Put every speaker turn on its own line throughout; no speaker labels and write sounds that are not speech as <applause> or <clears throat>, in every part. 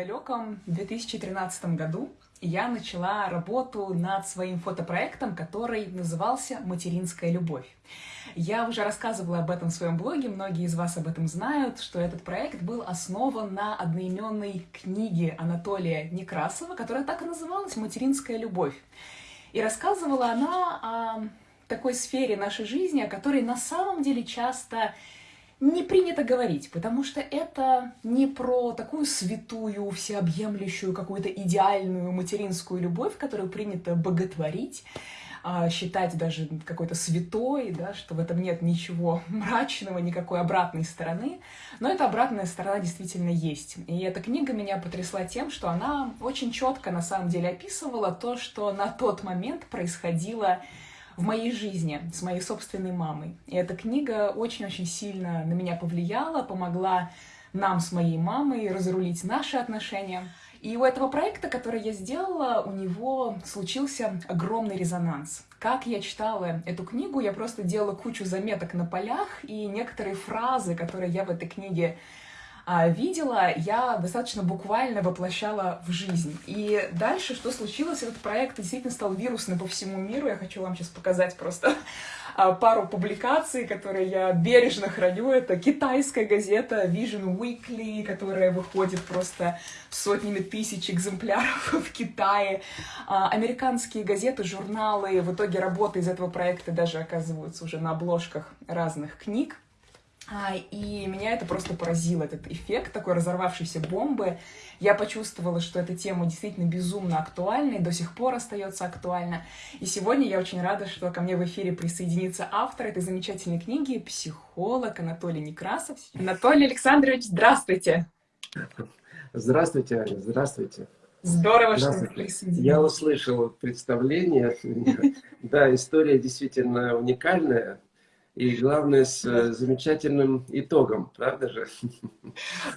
далеком 2013 году я начала работу над своим фотопроектом, который назывался «Материнская любовь». Я уже рассказывала об этом в своем блоге, многие из вас об этом знают, что этот проект был основан на одноименной книге Анатолия Некрасова, которая так и называлась «Материнская любовь». И рассказывала она о такой сфере нашей жизни, о которой на самом деле часто не принято говорить, потому что это не про такую святую, всеобъемлющую, какую-то идеальную материнскую любовь, которую принято боготворить, а, считать даже какой-то святой, да, что в этом нет ничего <laughs> мрачного, никакой обратной стороны. Но эта обратная сторона действительно есть. И эта книга меня потрясла тем, что она очень четко на самом деле описывала то, что на тот момент происходило в моей жизни с моей собственной мамой. И эта книга очень-очень сильно на меня повлияла, помогла нам с моей мамой разрулить наши отношения. И у этого проекта, который я сделала, у него случился огромный резонанс. Как я читала эту книгу, я просто делала кучу заметок на полях, и некоторые фразы, которые я в этой книге видела, я достаточно буквально воплощала в жизнь. И дальше что случилось? Этот проект действительно стал вирусным по всему миру. Я хочу вам сейчас показать просто <laughs> а, пару публикаций, которые я бережно храню. Это китайская газета Vision Weekly, которая выходит просто сотнями тысяч экземпляров <laughs> в Китае. А, американские газеты, журналы. В итоге работы из этого проекта даже оказываются уже на обложках разных книг. А, и меня это просто поразило, этот эффект такой разорвавшейся бомбы. Я почувствовала, что эта тема действительно безумно актуальна и до сих пор остается актуальна. И сегодня я очень рада, что ко мне в эфире присоединится автор этой замечательной книги, психолог Анатолий Некрасов. Анатолий Александрович, здравствуйте!
Здравствуйте, Аня, здравствуйте.
Здорово, что вы присоединились.
Я услышал представление. Да, история действительно уникальная. И главное, с э, замечательным итогом, правда же?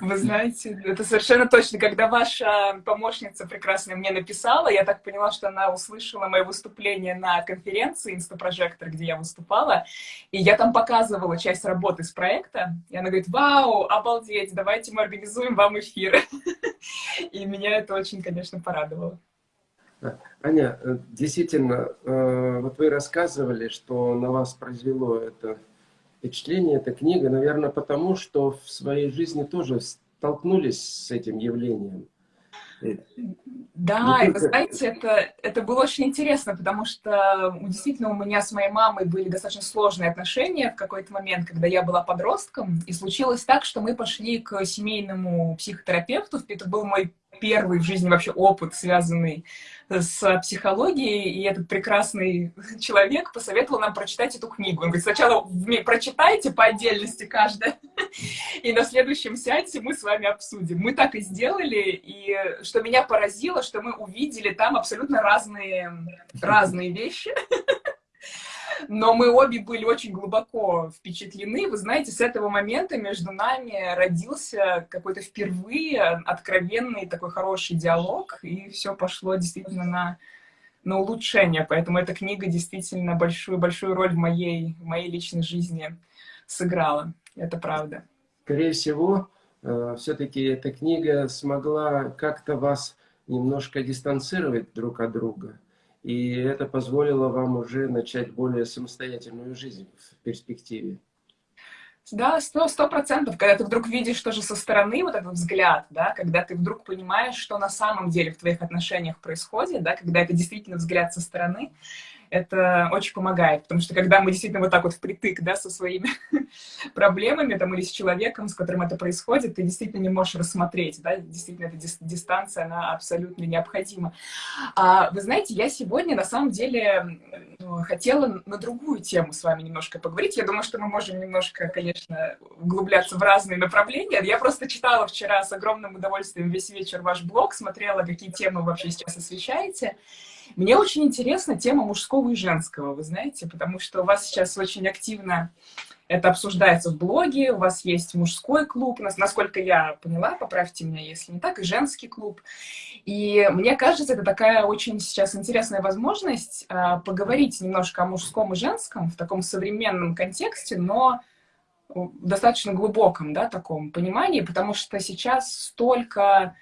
Вы знаете, это совершенно точно. Когда ваша помощница прекрасная мне написала, я так поняла, что она услышала мое выступление на конференции «Инстапрожектор», где я выступала, и я там показывала часть работы с проекта, и она говорит, вау, обалдеть, давайте мы организуем вам эфир. <laughs> И меня это очень, конечно, порадовало.
Аня, э, действительно, э, вот вы рассказывали, что на вас произвело это впечатление, эта книга, наверное, потому что в своей жизни тоже столкнулись с этим явлением.
Да, и вы знаете, это, это было очень интересно, потому что действительно у меня с моей мамой были достаточно сложные отношения в какой-то момент, когда я была подростком, и случилось так, что мы пошли к семейному психотерапевту, это был мой первый в жизни вообще опыт, связанный с психологией, и этот прекрасный человек посоветовал нам прочитать эту книгу. Он говорит, сначала прочитайте по отдельности каждая, и на следующем сеансе мы с вами обсудим. Мы так и сделали, и что меня поразило, что мы увидели там абсолютно разные, разные вещи. но мы обе были очень глубоко впечатлены. Вы знаете, с этого момента между нами родился какой-то впервые откровенный такой хороший диалог, и все пошло действительно на, на улучшение. Поэтому эта книга действительно большую-большую роль в моей, в моей личной жизни сыграла. Это правда.
Скорее всего, э, все-таки эта книга смогла как-то вас немножко дистанцировать друг от друга. И это позволило вам уже начать более самостоятельную жизнь в перспективе.
Да, сто, сто процентов. Когда ты вдруг видишь тоже со стороны вот этот взгляд, да, когда ты вдруг понимаешь, что на самом деле в твоих отношениях происходит, да, когда это действительно взгляд со стороны, это очень помогает, потому что когда мы действительно вот так вот впритык, да, со своими <laughs> проблемами, там, или с человеком, с которым это происходит, ты действительно не можешь рассмотреть, да, действительно эта дистанция, она абсолютно необходима. А, вы знаете, я сегодня, на самом деле, хотела на другую тему с вами немножко поговорить. Я думаю, что мы можем немножко, конечно, углубляться в разные направления. Я просто читала вчера с огромным удовольствием весь вечер ваш блог, смотрела, какие темы вообще сейчас освещаете, мне очень интересна тема мужского и женского, вы знаете, потому что у вас сейчас очень активно это обсуждается в блоге, у вас есть мужской клуб, насколько я поняла, поправьте меня, если не так, и женский клуб. И мне кажется, это такая очень сейчас интересная возможность э, поговорить немножко о мужском и женском в таком современном контексте, но достаточно глубоком, да, таком понимании, потому что сейчас столько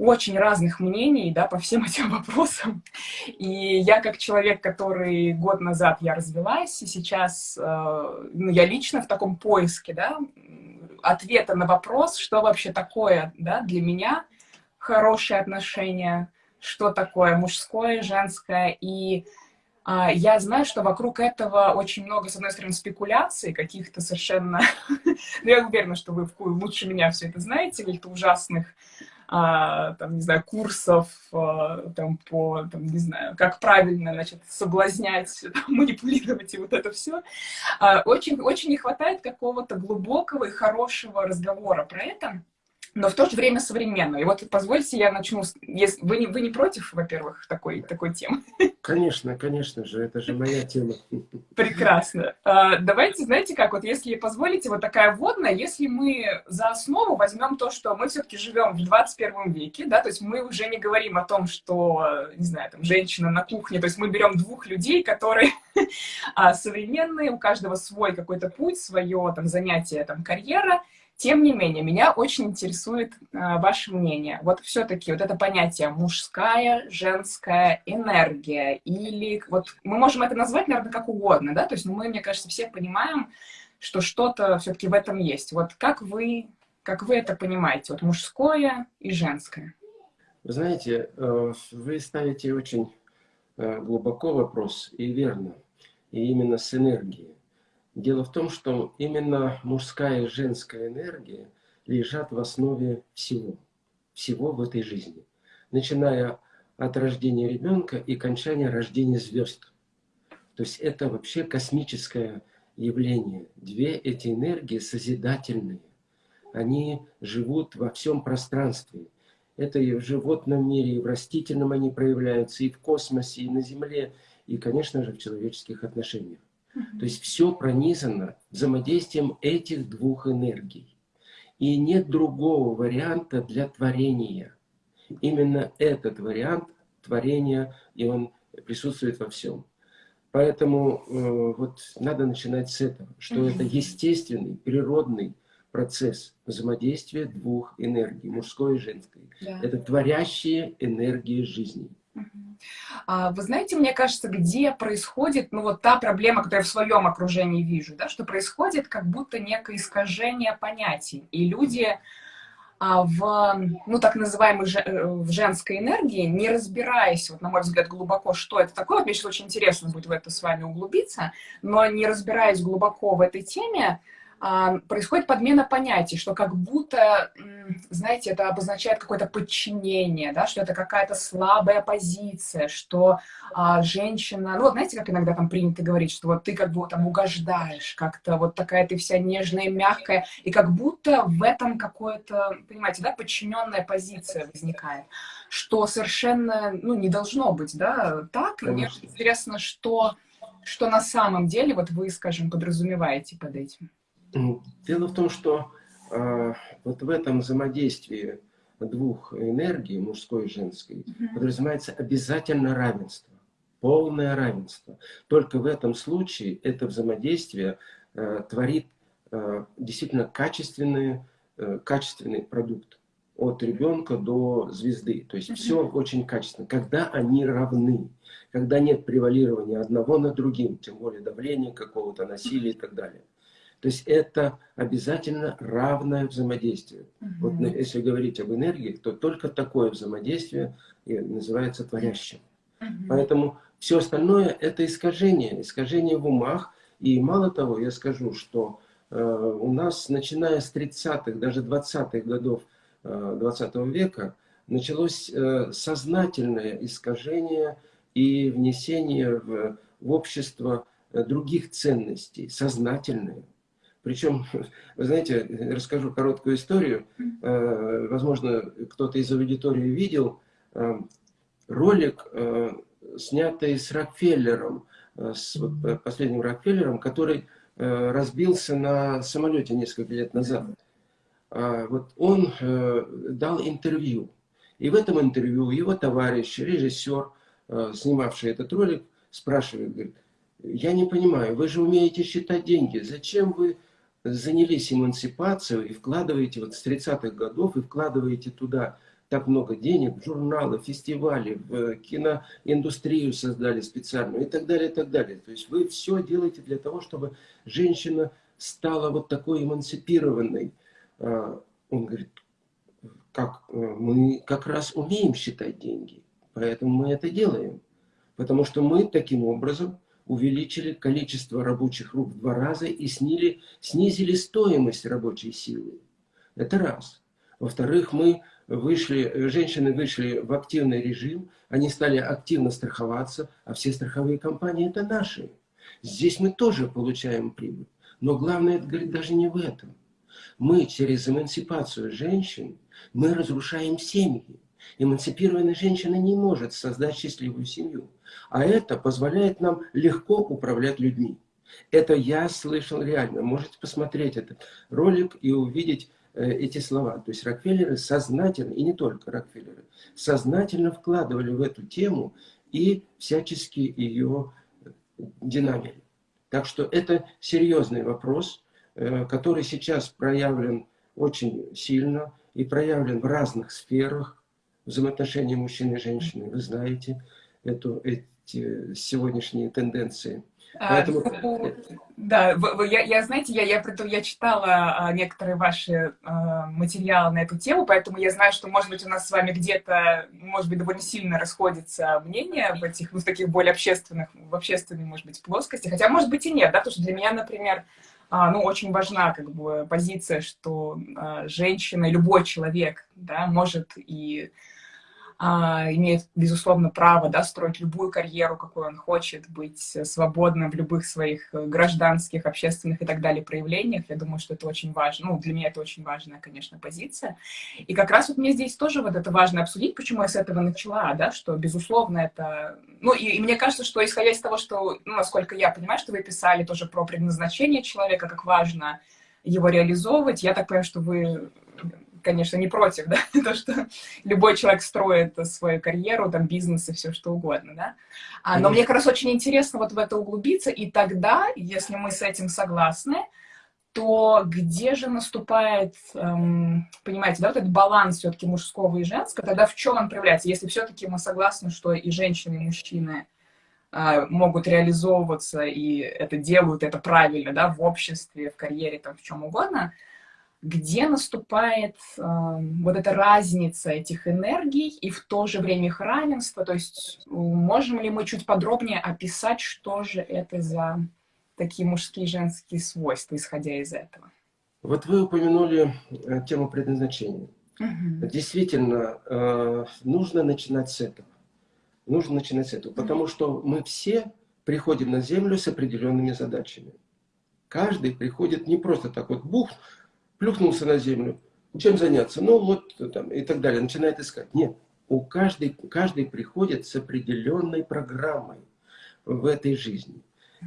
очень разных мнений, да, по всем <laughs> этим вопросам. И я как человек, который год назад я развелась, и сейчас э, ну, я лично в таком поиске, да, ответа на вопрос, что вообще такое, да, для меня хорошие отношения, что такое мужское, женское, и а, я знаю, что вокруг этого очень много, с одной стороны, спекуляций, каких-то совершенно... <laughs> Ну, я уверена, что вы лучше меня все это знаете, каких-то ужасных а, там, не знаю, курсов а, там, по, там, не знаю, как правильно, значит, соблазнять, <laughs> там, манипулировать и вот это все. А, очень, очень не хватает какого-то глубокого и хорошего разговора про это но в то же время современно. И вот позвольте, я начну... Если... Вы, не, вы не против, во-первых, такой, такой темы?
Конечно, конечно же, это же моя тема.
Прекрасно. А, давайте, знаете как, вот если позволите, вот такая вводная, если мы за основу возьмем то, что мы все-таки живем в 21 веке, да, то есть мы уже не говорим о том, что, не знаю, там, женщина на кухне, то есть мы берем двух людей, которые <laughs> а, современные, у каждого свой какой-то путь, свое там занятие, там, карьера, тем не менее, меня очень интересует э, ваше мнение. Вот все-таки вот это понятие мужская, женская энергия, или вот мы можем это назвать, наверное, как угодно, да, то есть ну, мы, мне кажется, все понимаем, что что-то все-таки в этом есть. Вот как вы, как вы это понимаете, вот мужское и женское?
Вы знаете, э, вы ставите очень э, глубоко вопрос, и верно, и именно с энергией. Дело в том, что именно мужская и женская энергия лежат в основе всего, всего в этой жизни. Начиная от рождения ребенка и кончания рождения звезд. То есть это вообще космическое явление. Две эти энергии созидательные. Они живут во всем пространстве. Это и в животном мире, и в растительном они проявляются, и в космосе, и на Земле, и, конечно же, в человеческих отношениях. То есть все пронизано взаимодействием этих двух энергий. И нет другого варианта для творения. Именно этот вариант творения, и он присутствует во всем. Поэтому э, вот надо начинать с этого, что это естественный, природный процесс взаимодействия двух энергий, мужской и женской. Да. Это творящие энергии жизни.
А, вы знаете, мне кажется, где происходит, ну вот та проблема, которую я в своем окружении вижу, да, что происходит как будто некое искажение понятий. И люди а, в, ну, так называемой э, в женской энергии, не разбираясь, вот, на мой взгляд, глубоко, что это такое, вот мне сейчас очень интересно будет в это с вами углубиться, но не разбираясь глубоко в этой теме, происходит подмена понятий, что как будто, знаете, это обозначает какое-то подчинение, да, что это какая-то слабая позиция, что а, женщина, ну вот знаете, как иногда там принято говорить, что вот ты как бы там угождаешь, как-то вот такая ты вся нежная, мягкая, и как будто в этом какое-то, понимаете, да, подчиненная позиция возникает, что совершенно, ну, не должно быть, да, так, и мне интересно, что, что на самом деле вот вы, скажем, подразумеваете под этим.
Дело в том, что э, вот в этом взаимодействии двух энергий, мужской и женской, mm -hmm. подразумевается обязательно равенство, полное равенство. Только в этом случае это взаимодействие э, творит э, действительно качественный, э, качественный продукт от ребенка до звезды. То есть mm -hmm. все очень качественно. Когда они равны, когда нет превалирования одного над другим, тем более давления какого-то, насилия и так далее. То есть это обязательно равное взаимодействие. Угу. Вот если говорить об энергии, то только такое взаимодействие называется творящим. Угу. Поэтому все остальное это искажение, искажение в умах. И мало того, я скажу, что э, у нас, начиная с 30-х, даже 20-х годов э, 20 -го века, началось э, сознательное искажение и внесение в, в общество э, других ценностей, сознательные. Причем, <laughs> вы знаете, расскажу короткую историю. Э, возможно, кто-то из аудитории видел э, ролик, э, снятый с Рокфеллером, с последним Рокфеллером, который разбился на самолете несколько лет назад. А вот он дал интервью. И в этом интервью его товарищ, режиссер, снимавший этот ролик, спрашивает, говорит, я не понимаю, вы же умеете считать деньги, зачем вы занялись эмансипацией и вкладываете вот с 30-х годов, и вкладываете туда так много денег журналы, фестивали, в киноиндустрию создали специальную и так далее, и так далее. То есть вы все делаете для того, чтобы женщина стала вот такой эмансипированной. А, он говорит, как, э, мы как раз умеем считать деньги, поэтому мы это делаем. Потому что мы таким образом увеличили количество рабочих рук в два раза и снили, снизили стоимость рабочей силы. Это раз. Во-вторых, мы вышли, женщины вышли в активный режим, они стали активно страховаться, а все страховые компании это наши. Здесь мы тоже получаем прибыль. Но главное, это говорит даже не в этом. Мы через эмансипацию женщин, мы разрушаем семьи. Эмансипированная женщина не может создать счастливую семью. А это позволяет нам легко управлять людьми. Это я слышал реально. Можете посмотреть этот ролик и увидеть э, эти слова. То есть Рокфеллеры сознательно, и не только Рокфеллеры, сознательно вкладывали в эту тему и всячески ее динамили. Так что это серьезный вопрос, э, который сейчас проявлен очень сильно и проявлен в разных сферах взаимоотношения мужчины и женщины. Вы знаете эту, эти сегодняшние тенденции.
А, Поэтому... А, да, я, я, знаете, я, я, я читала а, некоторые ваши а, материалы на эту тему, поэтому я знаю, что, может быть, у нас с вами где-то, может быть, довольно сильно расходится мнение в этих, ну, в таких более общественных, в общественной, может быть, плоскости, хотя, может быть, и нет, да, потому что для меня, например, ну, очень важна как бы позиция, что женщина, любой человек, да, может и а, имеет, безусловно, право да, строить любую карьеру, какую он хочет, быть свободным в любых своих э, гражданских, общественных и так далее проявлениях. Я думаю, что это очень важно. Ну, для меня это очень важная, конечно, позиция. И как раз вот мне здесь тоже вот это важно обсудить, почему я с этого начала, да, что, безусловно, это... Ну, и, и мне кажется, что исходя из того, что, ну, насколько я понимаю, что вы писали тоже про предназначение человека, как важно его реализовывать, я так понимаю, что вы конечно, не против, да, <laughs> то, что любой человек строит свою карьеру, там, бизнес и все что угодно, да. А, но мне как раз очень интересно вот в это углубиться, и тогда, если мы с этим согласны, то где же наступает, эм, понимаете, да, вот этот баланс все-таки мужского и женского, тогда в чем он проявляется? Если все-таки мы согласны, что и женщины, и мужчины э, могут реализовываться, и это делают, это правильно, да, в обществе, в карьере, там, в чем угодно, где наступает э, вот эта разница этих энергий и в то же время их равенство. То есть можем ли мы чуть подробнее описать, что же это за такие мужские и женские свойства, исходя из этого?
Вот вы упомянули э, тему предназначения. Угу. Действительно, э, нужно начинать с этого. Нужно начинать с этого, потому что мы все приходим на Землю с определенными задачами. Каждый приходит не просто так вот, бух, плюхнулся на землю. Чем заняться? Ну, вот там, и так далее. Начинает искать. Нет, у каждой, каждый приходит с определенной программой в этой жизни.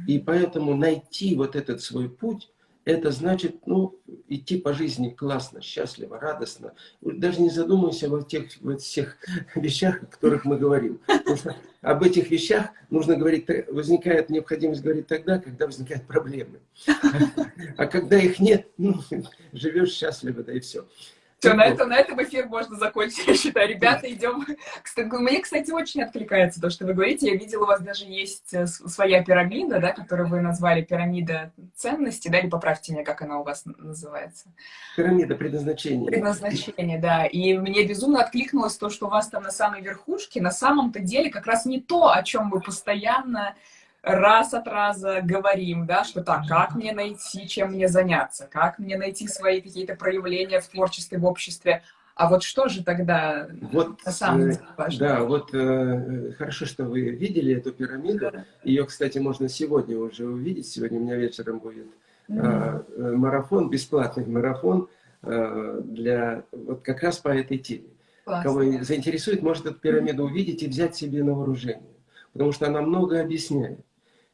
И поэтому найти вот этот свой путь, это значит, ну, идти по жизни классно, счастливо, радостно. Даже не задумывайся во тех вот всех <laughs> вещах, о которых мы говорим. Об этих вещах нужно говорить, возникает необходимость говорить тогда, когда возникают проблемы. <laughs> А когда их нет, ну, <laughs> живешь счастливо, да и все.
Все, на, это, на этом эфир можно закончить, <laughs> я считаю. Ребята, идем. Мне, кстати, очень откликается то, что вы говорите. Я видела, у вас даже есть э, своя пирамида, да, которую вы назвали пирамида ценностей, да, или поправьте меня, как она у вас называется.
Пирамида предназначения.
Предназначение, да. И мне безумно откликнулось то, что у вас там на самой верхушке, на самом-то деле как раз не то, о чем вы постоянно раз от раза говорим, да, что так, как мне найти, чем мне заняться, как мне найти свои какие-то проявления в творчестве, в обществе, а вот что же тогда
вот, на самом деле важно? Да, вот э, хорошо, что вы видели эту пирамиду. Да. Ее, кстати, можно сегодня уже увидеть. Сегодня у меня вечером будет mm э, марафон, бесплатный марафон э, для вот как раз по этой теме. Классно. Кого заинтересует, может эту пирамиду увидеть и взять себе на вооружение. Потому что она много объясняет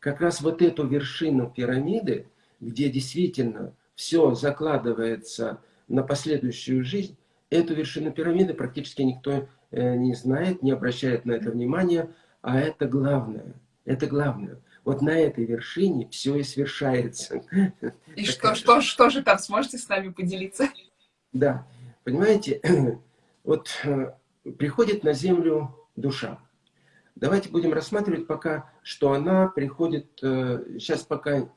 как раз вот эту вершину пирамиды, где действительно все закладывается на последующую жизнь, эту вершину пирамиды практически никто э, не знает, не обращает на это внимания, а это главное. Это главное. Вот на этой вершине все и свершается.
И что, что, что же там, сможете с нами поделиться?
Да, понимаете, <clears throat> вот э, приходит на землю душа. Давайте будем рассматривать пока, что она приходит, сейчас пока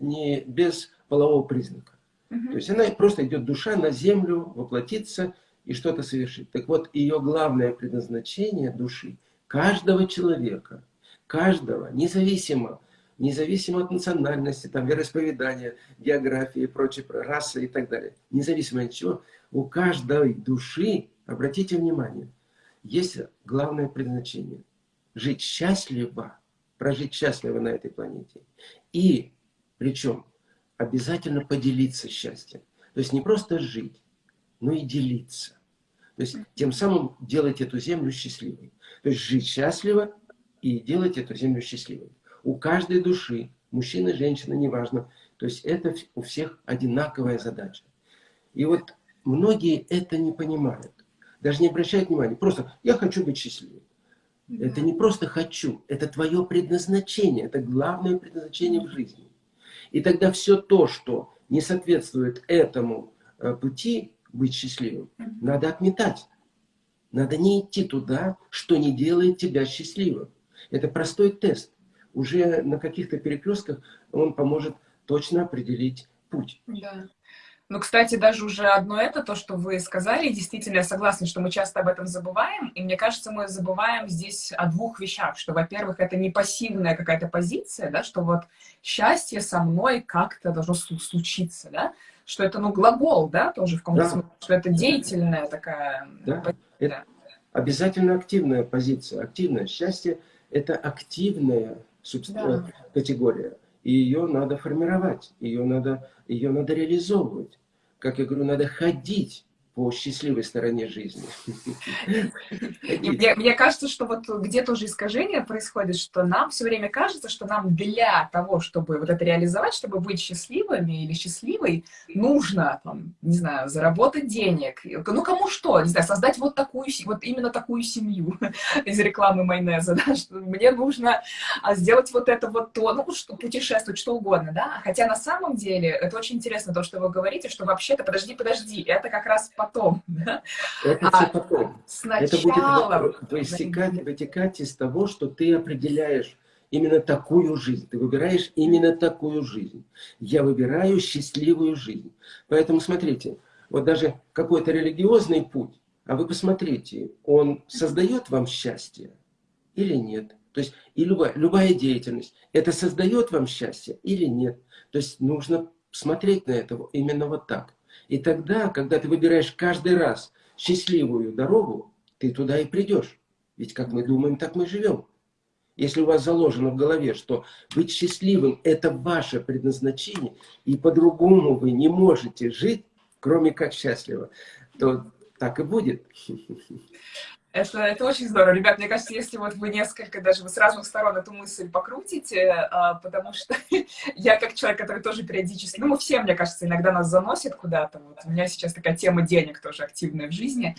не без полового признака. То есть она просто идет душа на землю, воплотиться и что-то совершить. Так вот, ее главное предназначение души, каждого человека, каждого, независимо, независимо от национальности, там, вероисповедания, географии и прочее, расы и так далее, независимо от чего, у каждой души, обратите внимание, есть главное предназначение. Жить счастливо, прожить счастливо на этой планете. И, причем, обязательно поделиться счастьем. То есть не просто жить, но и делиться. То есть тем самым делать эту землю счастливой. То есть жить счастливо и делать эту землю счастливой. У каждой души, мужчина, женщина, неважно. То есть это у всех одинаковая задача. И вот многие это не понимают. Даже не обращают внимания. Просто я хочу быть счастливым. Это не просто хочу, это твое предназначение, это главное предназначение в жизни. И тогда все то, что не соответствует этому э, пути быть счастливым, надо отметать. Надо не идти туда, что не делает тебя счастливым. Это простой тест. Уже на каких-то перекрестках он поможет точно определить путь.
Да. Ну, кстати, даже уже одно это, то, что вы сказали, действительно, я согласна, что мы часто об этом забываем, и мне кажется, мы забываем здесь о двух вещах, что, во-первых, это не пассивная какая-то позиция, да, что вот счастье со мной как-то должно случиться, да, что это, ну, глагол, да, тоже в каком-то да. смысле, что это деятельная такая
да. позиция. Это обязательно активная позиция, активное счастье – это активная да. категория и ее надо формировать, ее надо, ее надо реализовывать. Как я говорю, надо ходить по счастливой стороне жизни.
Мне, мне кажется, что вот где-то уже искажение происходит, что нам все время кажется, что нам для того, чтобы вот это реализовать, чтобы быть счастливыми или счастливой, нужно, там, не знаю, заработать денег. Ну, кому что, не знаю, создать вот такую, вот именно такую семью <laughs> из рекламы майонеза, да, что мне нужно а, сделать вот это вот то, ну, что, путешествовать, что угодно, да. Хотя на самом деле, это очень интересно то, что вы говорите, что вообще-то, подожди, подожди, это как раз по потом. Да?
Это а, все потом. Сначала... Это будет вытекать, вытекать из того, что ты определяешь именно такую жизнь. Ты выбираешь именно такую жизнь. Я выбираю счастливую жизнь. Поэтому смотрите, вот даже какой-то религиозный путь, а вы посмотрите, он создает вам счастье или нет? То есть и любая, любая деятельность, это создает вам счастье или нет? То есть нужно смотреть на это именно вот так. И тогда, когда ты выбираешь каждый раз счастливую дорогу, ты туда и придешь. Ведь как мы думаем, так мы живем. Если у вас заложено в голове, что быть счастливым – это ваше предназначение, и по-другому вы не можете жить, кроме как счастливо, то так и будет. <laughs>
Это, это очень здорово. Ребят, мне кажется, если вот вы несколько, даже вы с разных сторон эту мысль покрутите, а, потому что <laughs> я как человек, который тоже периодически, ну, мы все, мне кажется, иногда нас заносит куда-то. Вот у меня сейчас такая тема денег тоже активная в жизни.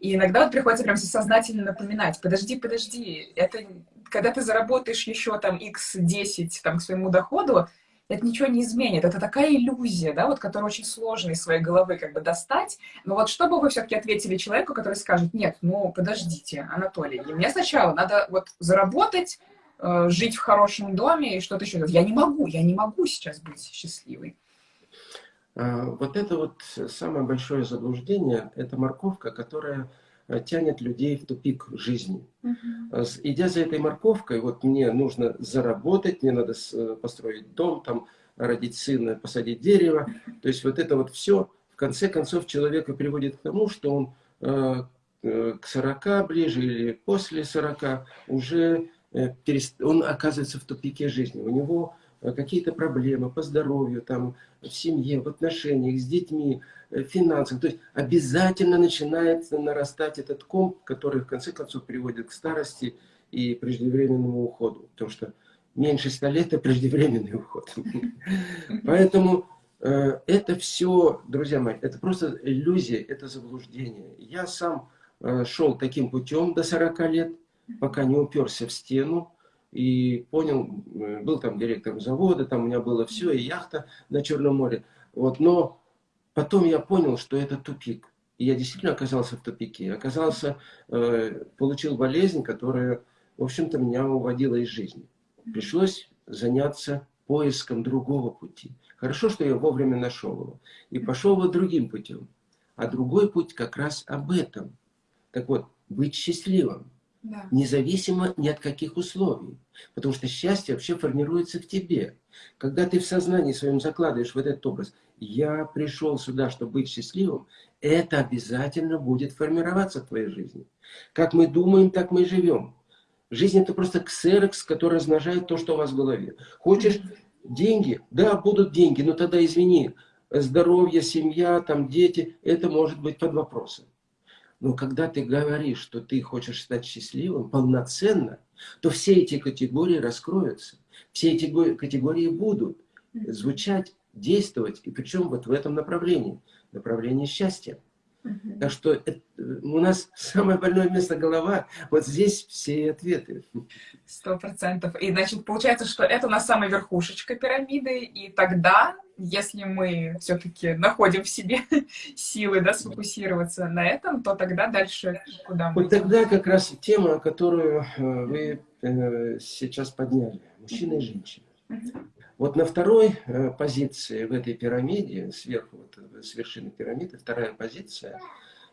И иногда вот приходится прям сознательно напоминать, подожди, подожди, это когда ты заработаешь еще там x10 там, к своему доходу, это ничего не изменит. Это такая иллюзия, да, вот, которая очень сложно из своей головы как бы достать. Но вот что бы вы все-таки ответили человеку, который скажет, нет, ну, подождите, Анатолий, мне сначала надо вот заработать, э, жить в хорошем доме и что-то еще. Я не могу, я не могу сейчас быть счастливой.
А, вот это вот самое большое заблуждение, это морковка, которая Э, тянет людей в тупик жизни. Угу. Идя за этой морковкой, вот мне нужно заработать, мне надо э, построить дом, там, родить сына, посадить дерево. То есть вот это вот все, в конце концов, человека приводит к тому, что он э, к 40 ближе или после 40 уже э, перест... он оказывается в тупике жизни. У него Э, какие-то проблемы по здоровью, там, в семье, в отношениях с детьми, э, в финансах. То есть обязательно начинает нарастать этот ком, который в конце концов приводит к старости и преждевременному уходу. Потому что меньше 100 лет – это преждевременный уход. <laughs> Поэтому э, это все, друзья мои, это просто иллюзия, это заблуждение. Я сам шел таким путем до 40 лет, пока не уперся в стену, и понял, э, был там директором завода, там у меня было все, и яхта на Черном море. Вот, но потом я понял, что это тупик. и я действительно оказался в тупике. Оказался, э, получил болезнь, которая, в общем-то, меня уводила из жизни. Пришлось заняться поиском другого пути. Хорошо, что я вовремя нашел его. И пошел вот другим путем. А другой путь как раз об этом. Так вот, быть счастливым. Да. Независимо ни от каких условий. Потому что счастье вообще формируется в тебе. Когда ты в сознании своем закладываешь вот этот образ, я пришел сюда, чтобы быть счастливым, это обязательно будет формироваться в твоей жизни. Как мы думаем, так мы и живем. Жизнь это просто ксерокс, который размножает то, что у вас в голове. Хочешь деньги? Да, будут деньги, но тогда извини, здоровье, семья, там дети, это может быть под вопросом. Но когда ты говоришь, что ты хочешь стать счастливым полноценно, то все эти категории раскроются. Все эти категории будут звучать, действовать, и причем вот в этом направлении, направлении счастья. Угу. Так что это, у нас самое больное место голова, вот здесь все ответы.
Сто процентов. И значит, получается, что это у нас самая верхушечка пирамиды, и тогда, если мы все-таки находим в себе <laughs> силы, да, сфокусироваться на этом, то тогда дальше куда
мы Вот тогда как раз тема, которую э, вы э, сейчас подняли, мужчина и женщина. Угу. Вот на второй э, позиции в этой пирамиде, сверху, вот, э, с вершины пирамиды, вторая позиция,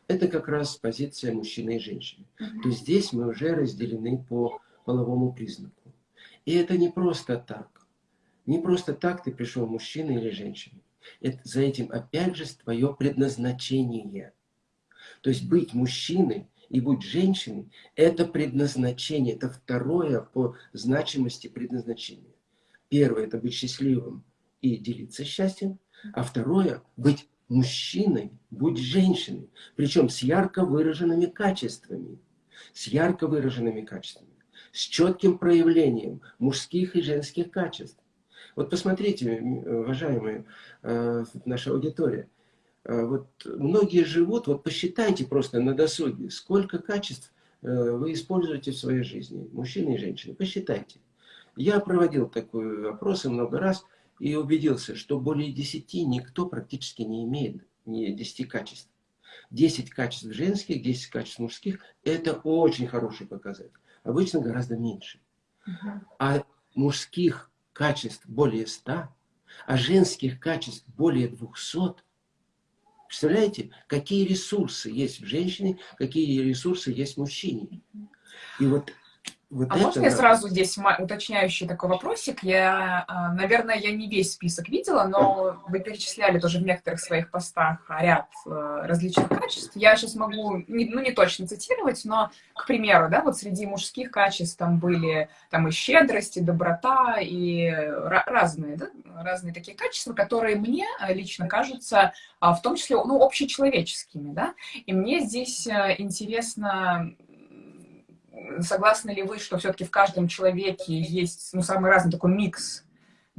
это как раз позиция мужчины и женщины. То есть здесь мы уже разделены по половому признаку. И это не просто так. Не просто так ты пришел мужчина или женщина. Это, за этим опять же твое предназначение. То есть быть мужчиной и быть женщиной – это предназначение, это второе по значимости предназначения. Первое – это быть счастливым и делиться счастьем. А второе – быть мужчиной, быть женщиной. Причем с ярко выраженными качествами. С ярко выраженными качествами. С четким проявлением мужских и женских качеств. Вот посмотрите, уважаемые, э, наша аудитория. Э, вот многие живут, вот посчитайте просто на досуге, сколько качеств э, вы используете в своей жизни, мужчины и женщины. Посчитайте. Я проводил такой опросы много раз и убедился, что более 10 никто практически не имеет не 10 качеств. 10 качеств женских, 10 качеств мужских – это очень хороший показатель. Обычно гораздо меньше. А мужских качеств более 100, а женских качеств более 200. Представляете, какие ресурсы есть в женщине, какие ресурсы есть в мужчине. И вот
вот а можно я сразу здесь уточняющий такой вопросик? Я, а, наверное, я не весь список видела, но вы перечисляли тоже в некоторых своих постах ряд э, различных качеств. Я сейчас могу, ну не точно цитировать, но, к примеру, да, вот среди мужских качеств там были там и щедрость, и доброта, и разные, да, разные такие качества, которые мне э, лично кажутся а, в том числе, ну, общечеловеческими, да, и мне здесь э, интересно согласны ли вы, что все-таки в каждом человеке есть ну, самый разный такой микс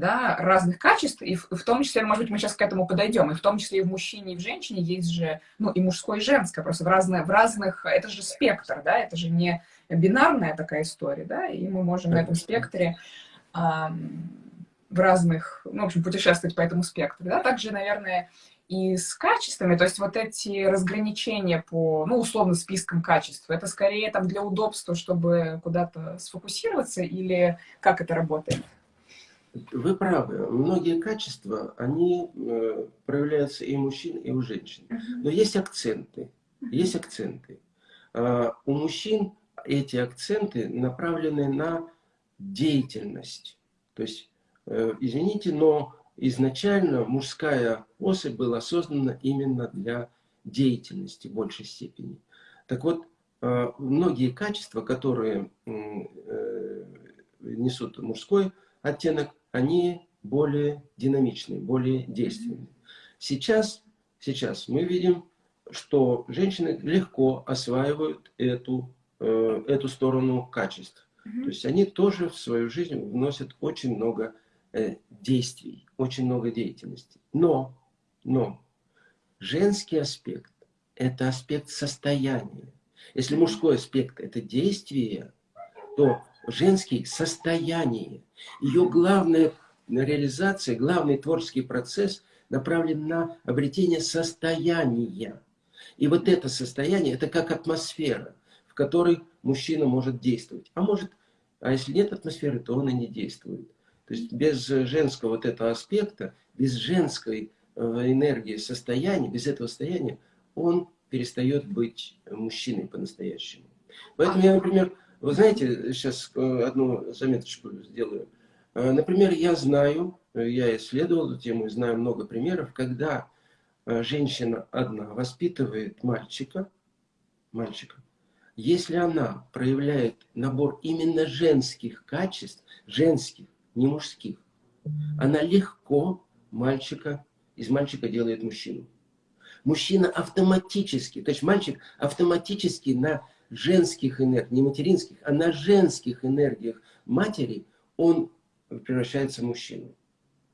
да, разных качеств, и в, в том числе, может быть, мы сейчас к этому подойдем, и в том числе и в мужчине, и в женщине есть же, ну, и мужское, и женское, просто в, разные, в разных, это же спектр, да, это же не бинарная такая история, да, и мы можем на этом спектре эм, в разных, ну, в общем, путешествовать по этому спектру, да, также, наверное, и с качествами, то есть вот эти разграничения по, ну, условно, спискам качеств, это скорее там для удобства, чтобы куда-то сфокусироваться, или как это работает?
Вы правы. Многие качества, они э, проявляются и у мужчин, и у женщин. Но есть акценты. Есть акценты. Uh, у мужчин эти акценты направлены на деятельность. То есть, э, извините, но изначально мужская особь была создана именно для деятельности в большей степени. Так вот, э, многие качества, которые э, несут мужской оттенок, они более динамичные, более действенные. Сейчас, сейчас мы видим, что женщины легко осваивают эту, э, эту сторону качеств. То есть они тоже в свою жизнь вносят очень много действий, очень много деятельности. Но, но женский аспект – это аспект состояния. Если мужской аспект – это действие, то женский – состояние. Ее главная реализация, главный творческий процесс направлен на обретение состояния. И вот это состояние, это как атмосфера, в которой мужчина может действовать. А может, а если нет атмосферы, то он и не действует. То есть без женского вот этого аспекта, без женской э, энергии, состояния, без этого состояния, он перестает быть мужчиной по-настоящему. Поэтому я, например, вы знаете, сейчас э, одну заметочку сделаю. Э, например, я знаю, я исследовал эту тему и знаю много примеров, когда женщина одна воспитывает мальчика, мальчика, если она проявляет набор именно женских качеств, женских, не мужских, она легко мальчика, из мальчика делает мужчину. Мужчина автоматически, то есть мальчик автоматически на женских энергиях, не материнских, а на женских энергиях матери, он превращается в мужчину.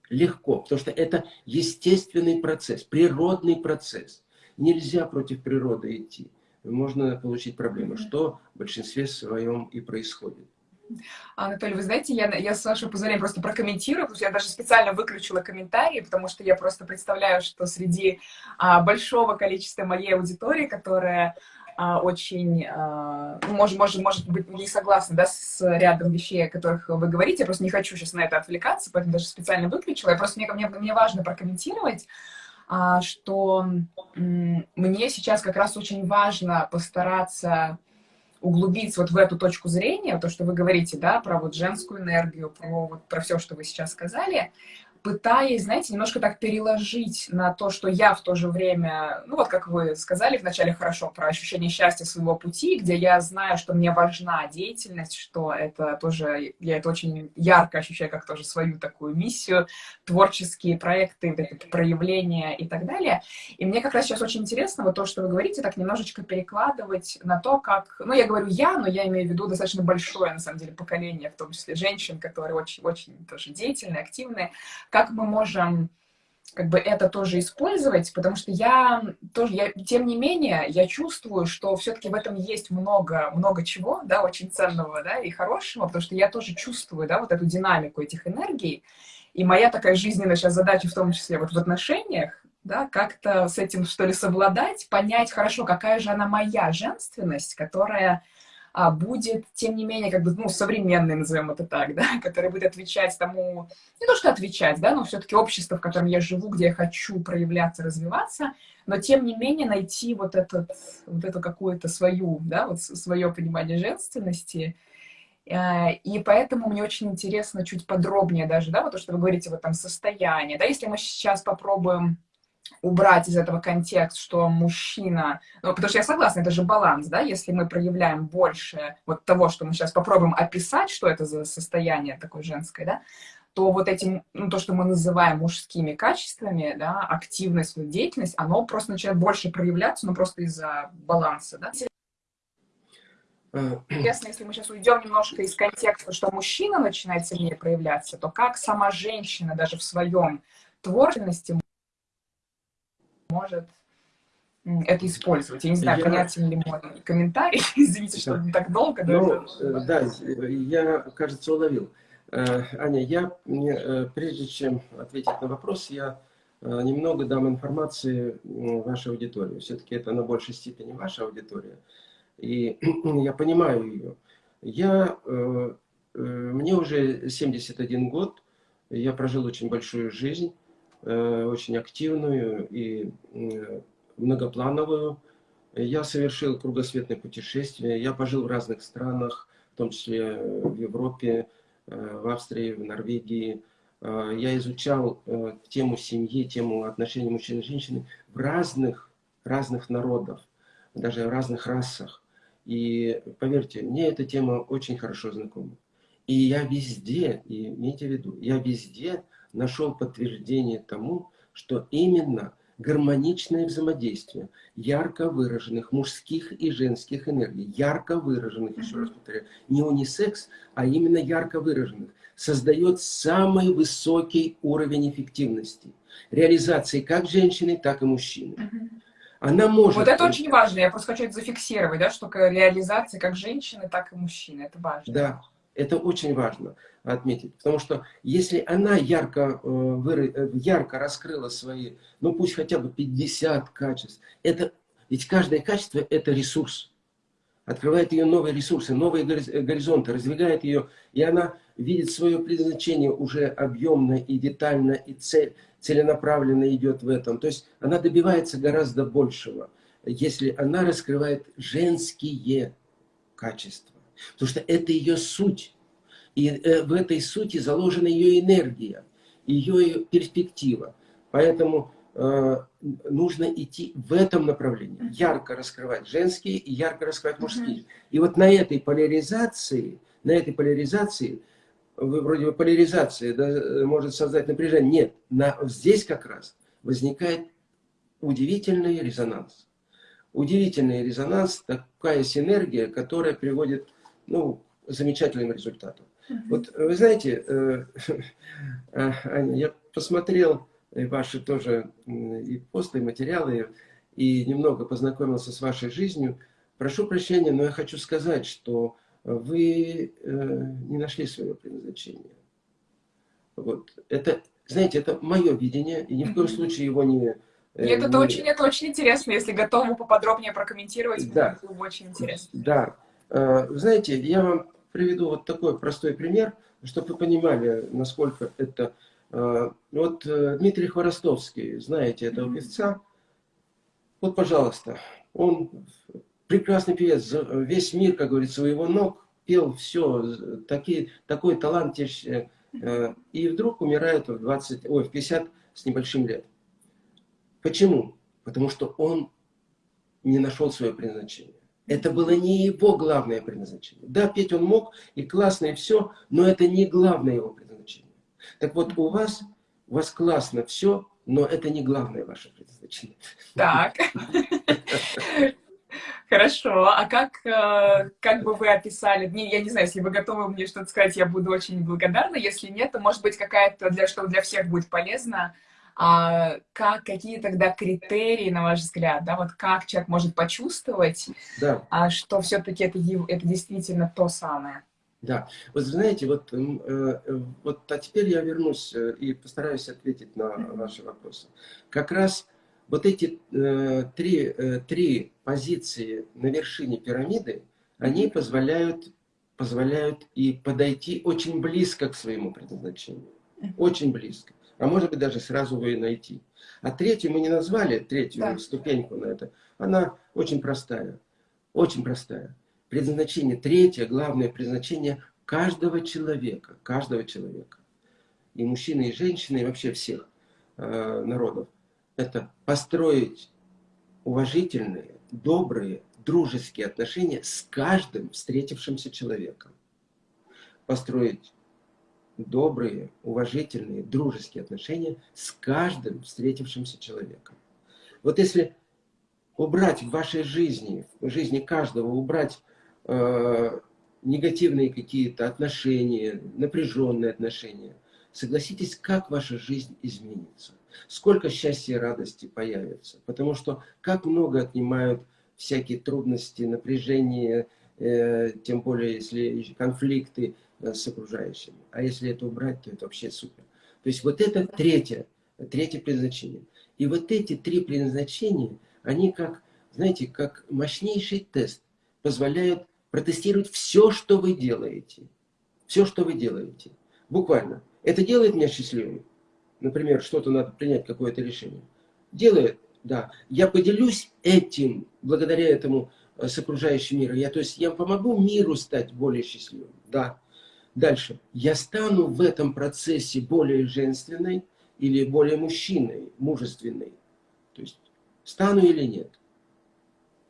Легко, потому что это естественный процесс, природный процесс. Нельзя против природы идти. Можно получить проблемы, что в большинстве своем и происходит.
Анатолий, вы знаете, я, я с вашего позволения просто прокомментирую, потому что я даже специально выключила комментарии, потому что я просто представляю, что среди а, большого количества моей аудитории, которая а, очень, а, ну, может, может, может быть, не согласна да, с рядом вещей, о которых вы говорите, я просто не хочу сейчас на это отвлекаться, поэтому даже специально выключила. Я просто, мне, мне, мне важно прокомментировать, а, что мне сейчас как раз очень важно постараться углубиться вот в эту точку зрения, то, что вы говорите, да, про вот женскую энергию, про, вот, про все, что вы сейчас сказали, пытаясь, знаете, немножко так переложить на то, что я в то же время, ну вот как вы сказали вначале хорошо про ощущение счастья своего пути, где я знаю, что мне важна деятельность, что это тоже, я это очень ярко ощущаю как тоже свою такую миссию, творческие проекты, проявления и так далее. И мне как раз сейчас очень интересно вот то, что вы говорите, так немножечко перекладывать на то, как, ну я говорю я, но я имею в виду достаточно большое, на самом деле, поколение, в том числе женщин, которые очень-очень тоже деятельные, активные, как мы можем как бы это тоже использовать, потому что я тоже, я, тем не менее, я чувствую, что все-таки в этом есть много, много чего, да, очень ценного, да, и хорошего, потому что я тоже чувствую, да, вот эту динамику этих энергий, и моя такая жизненная сейчас задача, в том числе вот в отношениях, да, как-то с этим, что ли, совладать, понять хорошо, какая же она моя женственность, которая а, будет, тем не менее, как бы, ну, современный, назовем это так, <laughs> да, который будет отвечать тому, не то что отвечать, да, но все-таки общество, в котором я живу, где я хочу проявляться, развиваться, но тем не менее найти вот, этот, вот эту какую-то свою, да, вот свое понимание женственности, э, и поэтому мне очень интересно чуть подробнее даже, да, вот то, что вы говорите, вот там состояние, да, если мы сейчас попробуем убрать из этого контекст, что мужчина... Ну, потому что я согласна, это же баланс, да, если мы проявляем больше вот того, что мы сейчас попробуем описать, что это за состояние такое женское, да, то вот этим, ну, то, что мы называем мужскими качествами, да, активность, деятельность, оно просто начинает больше проявляться, ну, просто из-за баланса, да. <clears throat> Интересно, если мы сейчас уйдем немножко из контекста, что мужчина начинает сильнее проявляться, то как сама женщина даже в своем творчестве может это использовать. Я не знаю, я... понятен ли мой комментарий. <laughs> Извините, что так долго.
Ну, э, да, я, кажется, уловил. Э, Аня, я, э, прежде чем ответить на вопрос, я немного дам информации вашей аудитории. Все-таки это на большей степени ваша аудитория. И <clears throat> я понимаю ее. Я, мне уже 71 год, я прожил очень большую жизнь. Э, очень активную и э, многоплановую. Я совершил кругосветное путешествие, я пожил в разных странах, в том числе в Европе, э, в Австрии, в Норвегии. Я изучал тему семьи, тему отношений мужчин и женщин в разных, разных народах, даже в разных расах. И поверьте, мне эта тема очень хорошо знакома. И я везде, и имейте в виду, я везде нашел подтверждение тому, что именно гармоничное взаимодействие ярко выраженных мужских и женских энергий, ярко выраженных, еще раз повторяю, не унисекс, а именно ярко выраженных, создает самый высокий уровень эффективности реализации как женщины, так и мужчины. Она может...
Вот это очень важно, я просто хочу это зафиксировать, да, что реализация как женщины, так и мужчины, это важно.
Да, это очень важно отметить, потому что если она ярко, э, ярко раскрыла свои, ну пусть хотя бы 50 качеств, это Ведь каждое качество – это ресурс. Открывает ее новые ресурсы, новые горизонты, раздвигает ее, и она видит свое предназначение уже объемно и детально, и цель, целенаправленно идет в этом. То есть она добивается гораздо большего, если она раскрывает женские качества. Потому что это ее суть. И э, в этой сути заложена ее энергия, ее перспектива. Поэтому э, нужно идти в этом направлении. Ярко раскрывать женские и ярко раскрывать мужские. И вот на этой поляризации, на этой поляризации, вы вроде бы поляризация да, может создать напряжение. Нет, на, здесь как раз возникает удивительный резонанс. Удивительный резонанс, такая синергия, которая приводит ну, замечательным результатам. Вот вы знаете, э, <laughs> э, Аня, я посмотрел ваши тоже и посты, и материалы, и немного познакомился с вашей жизнью. Прошу прощения, но я хочу сказать, что вы э, не нашли своего предназначения. Вот. Это, знаете, это мое видение, и ни в коем случае его не...
Нет, это, не... очень, это очень интересно, если готовы поподробнее прокомментировать, да. было бы очень интересно.
Да. Знаете, я вам приведу вот такой простой пример, чтобы вы понимали, насколько это... Э, вот э, Дмитрий Хворостовский, знаете этого певца? Вот, пожалуйста, он прекрасный певец, весь мир, как говорится, у его ног, пел все, такие, такой талант, э, и вдруг умирает в, 20, ой, в 50 с небольшим лет. Почему? Потому что он не нашел свое предназначение. Это было не его главное предназначение. Да, петь он мог, и классно, и все, но это не главное его предназначение. Так вот, у вас, у вас классно все, но это не главное ваше предназначение.
Так. Хорошо. А как, э, как бы вы описали, не, я не знаю, если вы готовы мне что-то сказать, я буду очень благодарна. Если нет, то, может быть, какая-то, для, что для всех будет полезно, а как, какие тогда критерии, на ваш взгляд, да, вот как человек может почувствовать, да. а, что все-таки это, это действительно то самое?
Да, вот знаете, вот, э, э, вот а теперь я вернусь э, и постараюсь ответить на ваши вопросы. Как раз вот эти три, три позиции на вершине пирамиды, они позволяют, позволяют и подойти очень близко к своему предназначению. Очень близко а может быть даже сразу вы найти. А третью мы не назвали, третью да. ступеньку на это. Она очень простая, очень простая. Предназначение, третье, главное предназначение каждого человека, каждого человека. И мужчины, и женщины, и вообще всех э, народов. Это построить уважительные, добрые, дружеские отношения с каждым встретившимся человеком. Построить добрые, уважительные, дружеские отношения с каждым встретившимся человеком. Вот если убрать в вашей жизни, в жизни каждого, убрать э, негативные какие-то отношения, напряженные отношения, согласитесь, как ваша жизнь изменится. Сколько счастья и радости появится. Потому что как много отнимают всякие трудности, напряжения, э, тем более если конфликты, с окружающими. А если это убрать, то это вообще супер. То есть вот это третье, третье предназначение. И вот эти три предназначения, они как, знаете, как мощнейший тест позволяют протестировать все, что вы делаете. Все, что вы делаете. Буквально. Это делает меня счастливым. Например, что-то надо принять, какое-то решение. Делает, да. Я поделюсь этим, благодаря этому э, с окружающим миром. Я, то есть я помогу миру стать более счастливым. Да. Дальше. Я стану в этом процессе более женственной или более мужчиной, мужественной. То есть, стану или нет?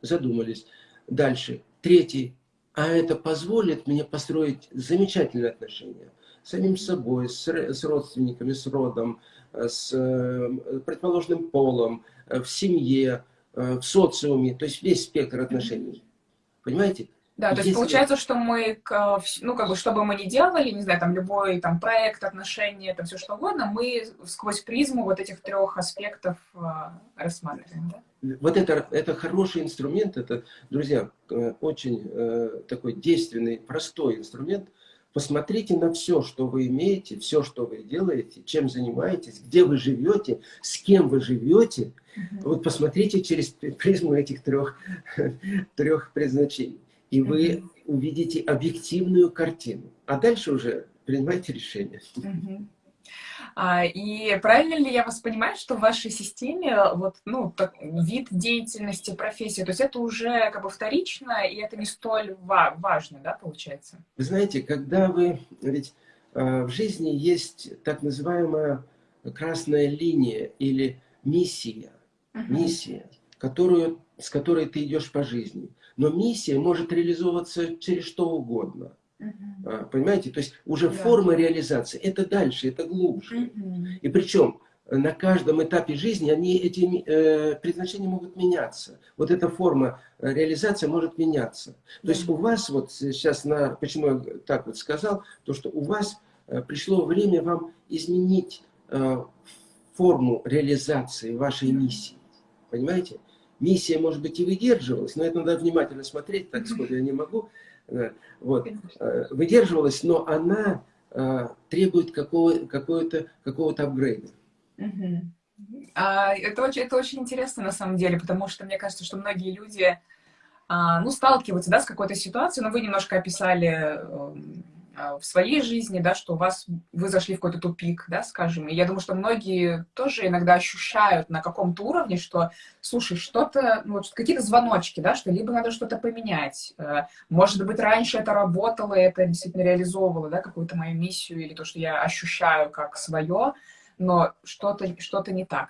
Задумались. Дальше. Третий. А это позволит мне построить замечательные отношения с самим собой, с, с родственниками, с родом, с э, предположенным полом, э, в семье, э, в социуме, то есть весь спектр отношений. Понимаете?
Да, то есть получается, что мы, ну, как бы, что бы мы ни делали, не знаю, там, любой там проект, отношения, там, все что угодно, мы сквозь призму вот этих трех аспектов э, рассматриваем, да?
Вот это, это хороший инструмент, это, друзья, э, очень э, такой действенный, простой инструмент, посмотрите на все, что вы имеете, все, что вы делаете, чем занимаетесь, где вы живете, с кем вы живете. Вот посмотрите через призму этих трех, <laughs> трех предназначений. И вы увидите объективную картину. А дальше уже принимайте решение.
А, и правильно ли я вас понимаю, что в вашей системе вот, ну, так, вид деятельности, профессия, то есть это уже как бы вторично, и это не столь ва важно, да, получается?
Вы знаете, когда вы... Ведь э, в жизни есть так называемая красная линия или миссия. Uh -huh. Миссия, которую, с которой ты идешь по жизни. Но миссия может реализовываться через что угодно. Угу. Понимаете? То есть уже да. форма реализации, это дальше, это глубже. Угу. И причем на каждом этапе жизни они, эти э, предназначения могут меняться. Вот эта форма э, реализации может меняться. То есть у вас, вот сейчас, на, почему я так вот сказал, то что у вас э, пришло время вам изменить э, форму реализации вашей миссии. Понимаете? Миссия, может быть, и выдерживалась, но это надо внимательно смотреть, так сходу я не могу. Вот. Э, выдерживалась, но она э, требует какого-то какого какого апгрейда.
А, это, очень, это очень интересно на самом деле, потому что мне кажется, что многие люди а, ну, сталкиваются да, с какой-то ситуацией, но вы немножко описали эм, в своей жизни, да, что у вас, вы зашли в какой-то тупик, да, скажем. И я думаю, что многие тоже иногда ощущают на каком-то уровне, что, слушай, что-то, ну, вот какие-то звоночки, да, что либо надо что-то поменять. Э, может быть, раньше это работало, это действительно реализовывало, да, какую-то мою миссию или то, что я ощущаю как свое, но что-то что, -то, не так.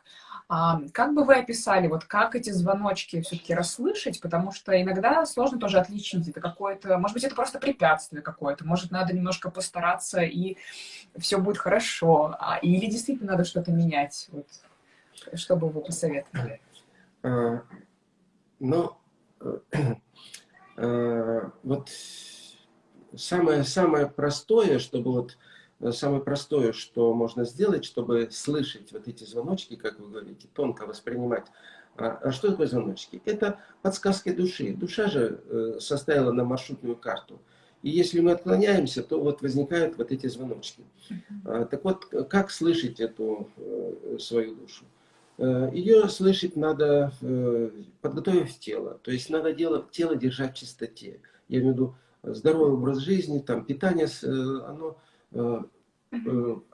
А, как бы вы описали, вот как эти звоночки все-таки расслышать, потому что иногда сложно тоже отличить, это какое-то, может быть, это просто препятствие какое-то, может, надо немножко постараться, и все будет хорошо, а, или действительно надо что-то менять, вот, что бы вы посоветовали?
А, ну, а, вот самое, самое простое, чтобы вот Э, самое простое, что можно сделать, чтобы слышать вот эти звоночки, как вы говорите, тонко воспринимать. А, а что такое звоночки? Это подсказки души. Душа же э, составила на маршрутную карту. И если мы отклоняемся, то вот возникают вот эти звоночки. А, так вот, как слышать эту э, свою душу? Ее слышать надо, подготовив тело. То есть надо дело, тело держать в чистоте. Я имею в виду здоровый образ жизни, там питание, оно Э, э,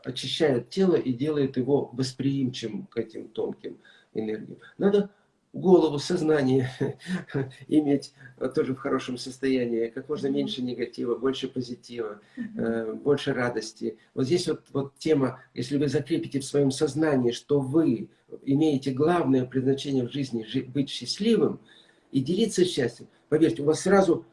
очищает тело и делает его восприимчивым к этим тонким энергиям. Надо голову, сознание <laughs> иметь тоже в хорошем состоянии, как можно меньше негатива, больше позитива, э, больше радости. Вот здесь вот, вот тема, если вы закрепите в своем сознании, что вы имеете главное предназначение в жизни быть счастливым и делиться счастьем, поверьте, у вас сразу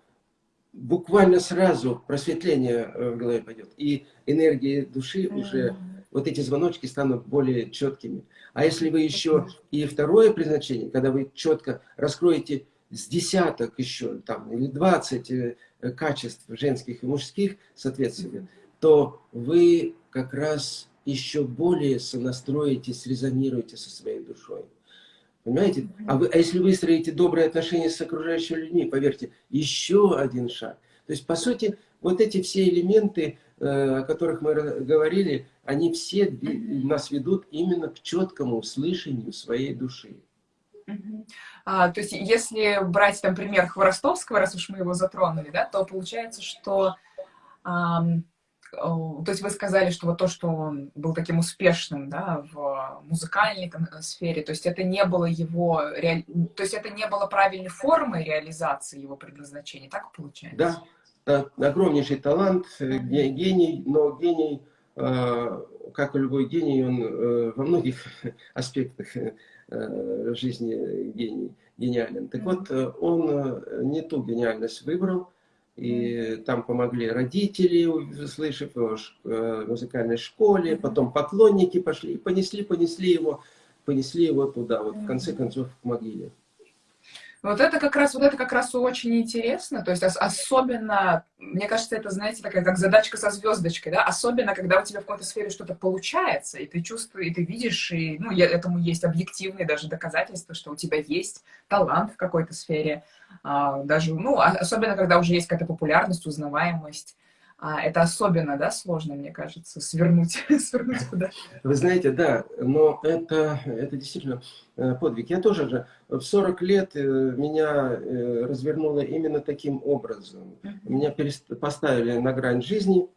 буквально сразу просветление э, в голове пойдет. И энергии души уже, вот эти звоночки станут более четкими. А если вы еще и второе предназначение, когда вы четко раскроете с десяток еще, там, или 20 э, качеств женских и мужских, соответственно, то вы как раз еще более сонастроите, срезонируете со своей душой. Понимаете? А, вы, а если выстроите добрые отношения с окружающими людьми, поверьте, еще один шаг. То есть, по сути, вот эти все элементы, э, о которых мы говорили, они все нас ведут именно к четкому слышанию своей души.
А, то есть, если брать там пример Хворостовского, раз уж мы его затронули, да, то получается, что то есть вы сказали, что вот то, что он был таким успешным, да, в музыкальной сфере, то есть это не было его, то есть это не было правильной формой реализации его предназначения, так получается?
Да, огромнейший талант, э, гений, но гений, э, как и любой гений, он э, во многих <laughs> аспектах жизни гений, гениален. Так вот, он не ту гениальность выбрал, и там помогли родители, услышав в э, музыкальной школе, потом поклонники пошли, и понесли, понесли его, понесли его туда, вот в конце концов к могиле.
Вот это как раз, вот это как раз очень интересно, то есть особенно, мне кажется, это, знаете, такая как задачка со звездочкой, да, особенно, когда у тебя в какой-то сфере что-то получается, и ты чувствуешь, и ты видишь, и, ну, я, этому есть объективные даже доказательства, что у тебя есть талант в какой-то сфере, а, даже, ну, особенно, когда уже есть какая-то популярность, узнаваемость, а, это особенно, да, сложно, мне кажется, свернуть, <laughs> свернуть куда
Вы знаете, да, но это, это действительно э, подвиг. Я тоже же в 40 лет э, меня э, развернуло именно таким образом. Меня поставили на грань жизни,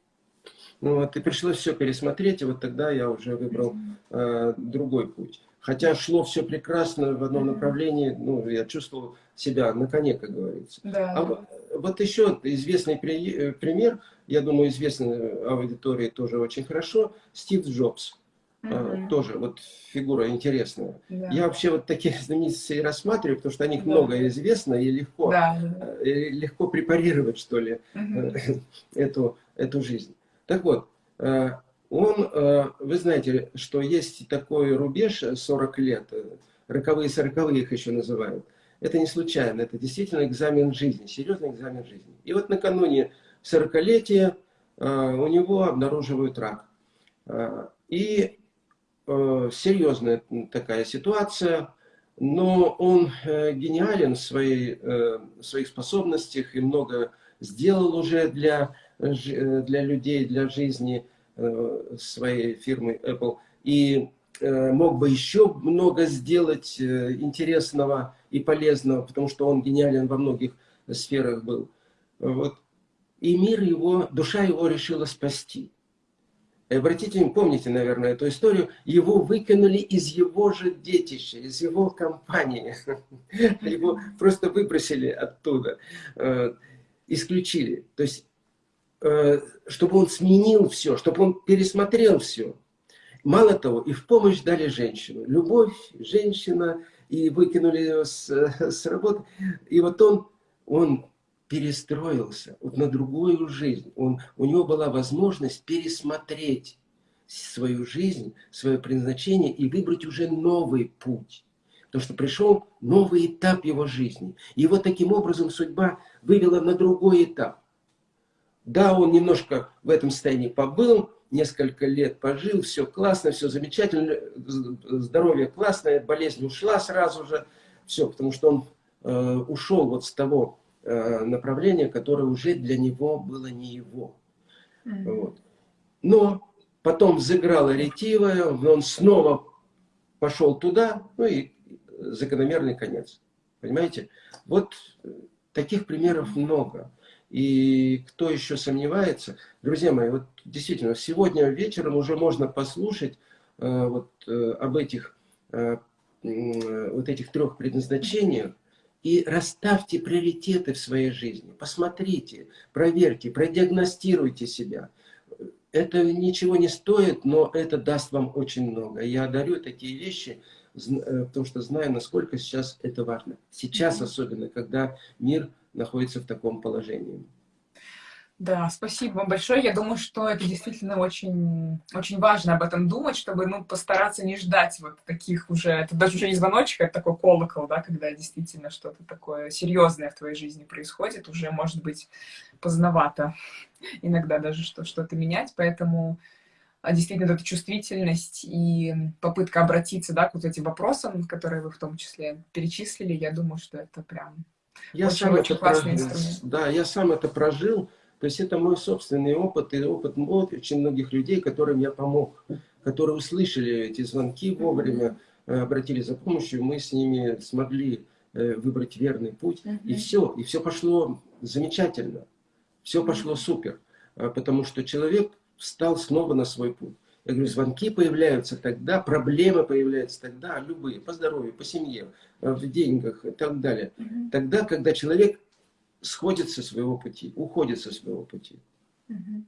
ну, вот, и пришлось все пересмотреть, и вот тогда я уже выбрал э, другой путь. Хотя шло все прекрасно в одном направлении, ну, я чувствовал себя на коне, как говорится.
Да.
А вот еще известный э, пример, я думаю, известный аудитории тоже очень хорошо, Стив Джобс. Uh Тоже вот фигура интересная. Да. Я вообще вот таких <laughs> знаменитостей рассматриваю, потому что о них да. много известно и легко, да. Э, и легко препарировать, что ли, uh <laughs> эту, эту жизнь. Так вот, он, вы знаете, что есть такой рубеж 40 лет, роковые сороковые их еще называют. Это не случайно, это действительно экзамен жизни, серьезный экзамен жизни. И вот накануне 40-летия э, у него обнаруживают рак. Э, и э, серьезная такая ситуация, но он гениален в, своей, в своих способностях и много сделал уже для, для людей, для жизни своей фирмы Apple. И мог бы еще много сделать интересного и полезного, потому что он гениален во многих сферах был. Вот. И мир его, душа его решила спасти. И обратите, помните, наверное, эту историю, его выкинули из его же детища, из его компании. <laughs> Его просто выбросили оттуда, э, исключили. То есть, э, чтобы он сменил все, чтобы он пересмотрел все. Мало того, и в помощь дали женщину. Любовь, женщина, и выкинули его с, <laughs> с работы. И вот он, он перестроился вот на другую жизнь. Он, у него была возможность пересмотреть свою жизнь, свое предназначение и выбрать уже новый путь. Потому что пришел новый этап его жизни. И вот таким образом судьба вывела на другой этап. Да, он немножко в этом состоянии побыл, несколько лет пожил, все классно, все замечательно, здоровье классное, болезнь ушла сразу же, все, потому что он э, ушел вот с того э, направления, которое уже для него было не его. Mm -hmm. вот. Но потом взыграла ретивая, он снова пошел туда, ну и закономерный конец. Понимаете? Вот таких примеров много. И кто еще сомневается, друзья мои, вот действительно, сегодня вечером уже можно послушать э, вот, э, об этих, э, э, вот этих трех предназначениях и расставьте приоритеты в своей жизни. Посмотрите, проверьте, продиагностируйте себя. Это ничего не стоит, но это даст вам очень много. Я дарю такие вещи, э, потому что знаю, насколько сейчас это важно. Сейчас особенно, когда мир находится в таком положении.
Да, спасибо вам большое. Я думаю, что это действительно очень, очень важно об этом думать, чтобы ну, постараться не ждать вот таких уже... Это даже уже не звоночек, это такой колокол, да, когда действительно что-то такое серьезное в твоей жизни происходит, уже может быть поздновато иногда даже что-то менять, поэтому а, действительно эта чувствительность и попытка обратиться да, к вот этим вопросам, которые вы в том числе перечислили, я думаю, что это прям
я очень, сам очень это классный прожил. инструмент. Да, я сам это прожил. То есть это мой собственный опыт и опыт очень многих людей, которым я помог, которые услышали эти звонки вовремя, э, обратились за помощью, мы с ними смогли э, выбрать верный путь. И все, и все пошло замечательно, все пошло супер, э, потому что человек встал снова на свой путь. Я говорю, звонки появляются тогда, проблемы появляются тогда, любые, по здоровью, по семье, в деньгах и так далее. Угу. Тогда, когда человек сходит со своего пути, уходит со своего пути.
Угу.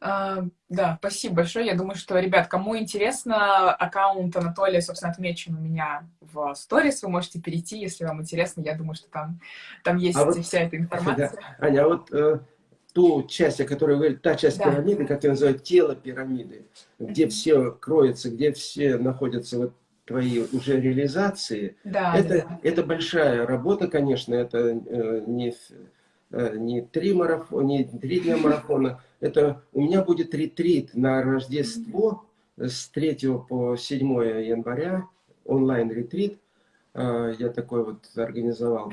А, да, спасибо большое. Я думаю, что, ребят, кому интересно, аккаунт Анатолия, собственно, отмечен у меня в сторис. Вы можете перейти, если вам интересно. Я думаю, что там, там есть а вот, вся эта <laughs> информация.
Да. Аня, а вот э, ту часть, о которой вы та часть да. пирамиды, как я называю, тело пирамиды, где все кроется, где все находятся вот твои уже реализации, да, это, да. это большая работа, конечно, это э, не, э, не три марафона, не три дня <laughs> марафона, это у меня будет ретрит на Рождество с 3 по 7 января, онлайн-ретрит, э, я такой вот организовал.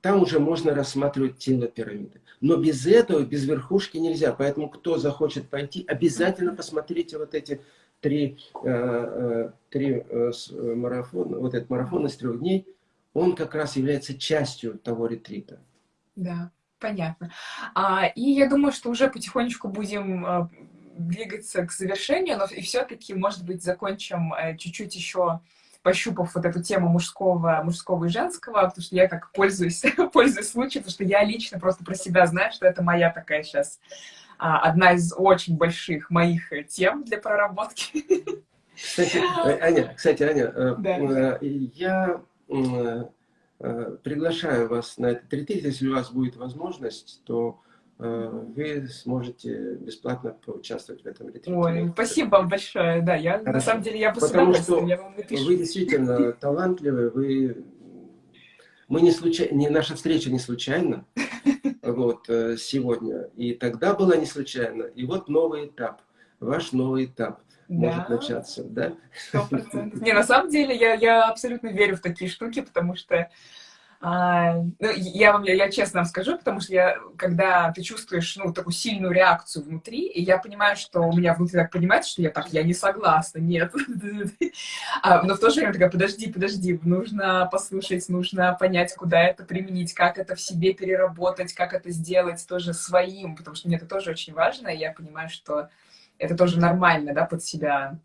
там уже можно рассматривать тело пирамиды. Но без этого, без верхушки нельзя. Поэтому кто захочет пойти, обязательно посмотрите вот эти три, три марафона, вот этот марафон из трех дней. Он как раз является частью того ретрита.
Да, понятно. А, и я думаю, что уже потихонечку будем двигаться к завершению, но и все-таки, может быть, закончим э, чуть-чуть еще пощупав вот эту тему мужского, мужского и женского, потому что я как пользуюсь, <laughs> пользуюсь случаем, потому что я лично просто про себя знаю, что это моя такая сейчас одна из очень больших моих тем для проработки.
Кстати, э, Аня, кстати, Аня, э, да. я приглашаю вас на этот ретрит, если у вас будет возможность, то Э, вы сможете бесплатно поучаствовать в этом ретрите.
Ой, спасибо вам большое. Да, я Хорошо. на самом деле я
Потому что я вам напишу. вы действительно <laughs> талантливы, вы мы не случайно, не, наша встреча не случайна <laughs> вот, э, сегодня. И тогда была не случайно. И вот новый этап, ваш новый этап да. может начаться, да? <laughs>
Не, на самом деле я, я абсолютно верю в такие штуки, потому что а, ну, я вам, я, я честно вам скажу, потому что я, когда ты чувствуешь, ну, такую сильную реакцию внутри, и я понимаю, что у меня внутри так понимает, что я так, я не согласна, нет. <laughs> а, но в то же время такая, подожди, подожди, нужно послушать, нужно понять, куда это применить, как это в себе переработать, как это сделать тоже своим, потому что мне это тоже очень важно, и я понимаю, что это тоже нормально, да, под себя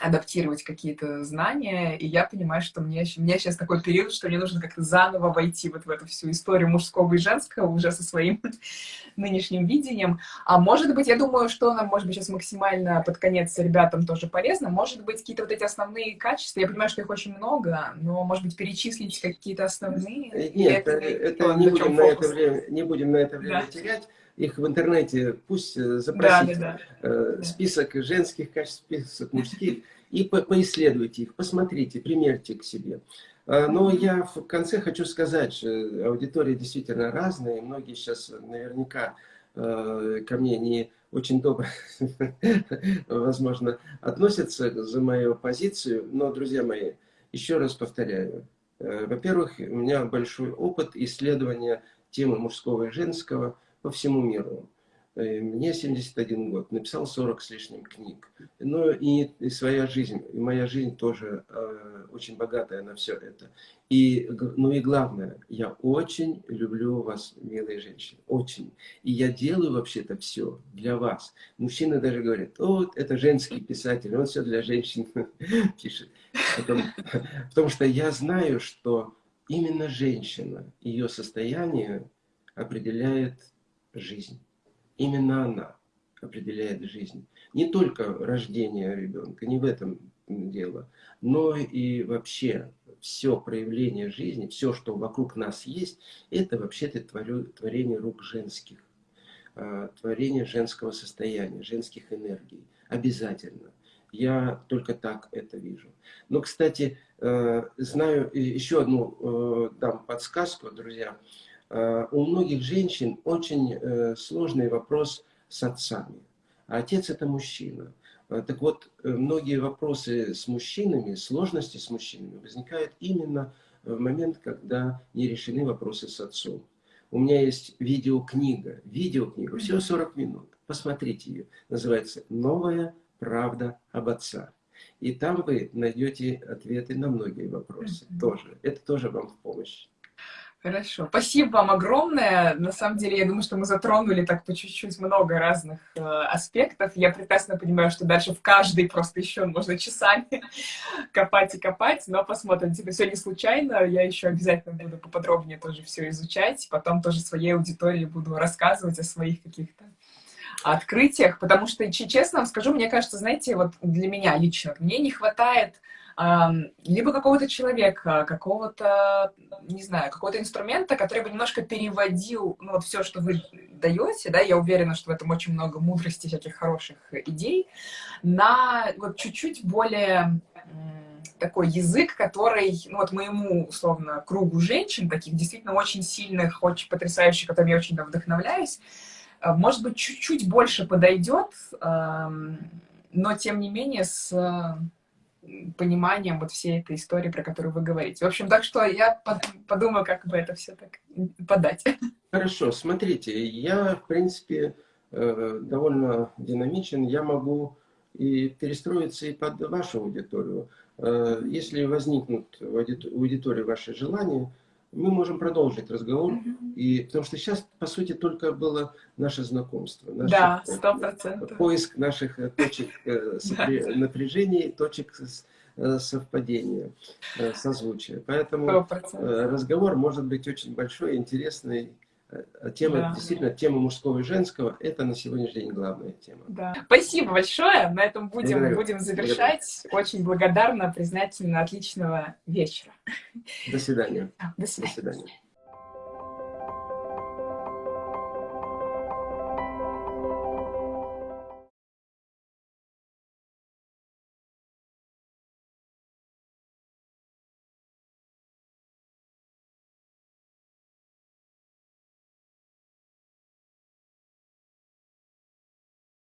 адаптировать какие-то знания, и я понимаю, что мне, у меня сейчас такой период, что мне нужно как-то заново войти вот в эту всю историю мужского и женского уже со своим <laughs> нынешним видением. А может быть, я думаю, что нам, может быть, сейчас максимально под конец ребятам тоже полезно, может быть, какие-то вот эти основные качества, я понимаю, что их очень много, но, может быть, перечислить какие-то основные?
Э, нет, это, это не, будем на это время, не будем на это время да. терять их в интернете, пусть э, запросите да, да, да. список женских качеств, список мужских, и по поисследуйте их, посмотрите, примерьте к себе. Э, но я в конце хочу сказать, что аудитория действительно разная, многие сейчас наверняка ко мне не очень добро, <laughs> возможно, относятся за мою позицию, но, друзья мои, еще раз повторяю, во-первых, у меня большой опыт исследования темы мужского и женского, по всему миру. Э, мне 71 год, написал 40 с лишним книг. Но и, и своя жизнь, и моя жизнь тоже э, очень богатая на все это. И, ну и главное, я очень люблю вас, милые женщины, очень. И я делаю вообще-то все для вас. Мужчины даже говорят, о, это женский писатель, он все для женщин <laughs> пишет. Потому, <laughs> потому что я знаю, что именно женщина, ее состояние определяет жизнь. Именно она определяет жизнь. Не только рождение ребенка, не в этом дело, но и вообще все проявление жизни, все, что вокруг нас есть, это вообще-то творение рук женских, а, творение женского состояния, женских энергий. Обязательно. Я только так это вижу. Но, кстати, э, знаю еще одну э, дам подсказку, друзья. Э, у многих женщин очень э, сложный вопрос с отцами. А отец это мужчина. Э, так вот, многие вопросы с мужчинами, сложности с мужчинами возникают именно в момент, когда не решены вопросы с отцом. У меня есть видеокнига, видеокнига, всего 40 минут. Посмотрите ее. Называется «Новая правда об отцах». И там вы найдете ответы на многие вопросы тоже. Это тоже вам в помощь.
Хорошо. Спасибо вам огромное. На самом деле, я думаю, что мы затронули так по чуть-чуть много разных э, аспектов. Я прекрасно понимаю, что дальше в каждый просто еще можно часами <laughs> копать и копать, но посмотрим. Типа, все не случайно. Я еще обязательно буду поподробнее тоже все изучать. Потом тоже своей аудитории буду рассказывать о своих каких-то открытиях, потому что, честно вам скажу, мне кажется, знаете, вот для меня лично, мне не хватает либо какого-то человека, какого-то, не знаю, какого-то инструмента, который бы немножко переводил ну, вот все, что вы даете, да, я уверена, что в этом очень много мудрости, всяких хороших идей, на вот чуть-чуть более такой язык, который, ну вот моему, условно, кругу женщин, таких действительно очень сильных, очень потрясающих, которыми я очень вдохновляюсь, э, может быть, чуть-чуть больше подойдет, но тем не менее с пониманием вот всей этой истории, про которую вы говорите. В общем, так что я подумаю, как бы это все так подать. <laughs>
Хорошо, смотрите, я, в принципе, э, довольно динамичен, я могу и перестроиться и под вашу аудиторию. Э, если возникнут в аудитории ваши желания, мы можем продолжить разговор, mm -hmm. и, потому что сейчас, по сути, только было наше знакомство. Наше,
да, сто процентов.
Поиск наших э, точек э, <laughs> напряжения, точек совпадения, созвучия. Поэтому 100%. разговор может быть очень большой, интересный, тема, да. действительно, тема мужского и женского, это на сегодняшний день главная тема.
Да. Спасибо большое. На этом будем, будем завершать. Благодарю. Очень благодарна, признательна, отличного вечера.
До свидания.
До свидания. До свидания.